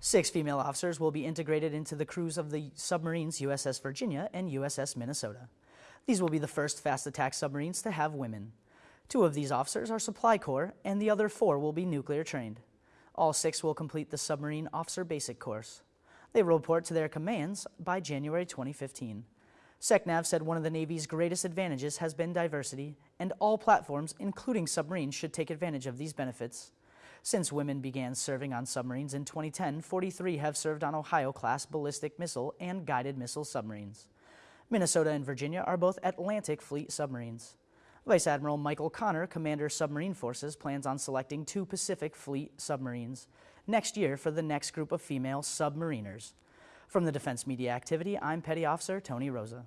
Six female officers will be integrated into the crews of the submarines USS Virginia and USS Minnesota. These will be the first fast attack submarines to have women. Two of these officers are Supply Corps, and the other four will be nuclear trained. All six will complete the Submarine Officer Basic Course. They will report to their commands by January 2015. SECNAV said one of the Navy's greatest advantages has been diversity, and all platforms, including submarines, should take advantage of these benefits. Since women began serving on submarines in 2010, 43 have served on Ohio-class ballistic missile and guided missile submarines. Minnesota and Virginia are both Atlantic Fleet submarines. Vice Admiral Michael Connor, Commander Submarine Forces, plans on selecting two Pacific Fleet submarines next year for the next group of female submariners. From the Defense Media Activity, I'm Petty Officer Tony Rosa.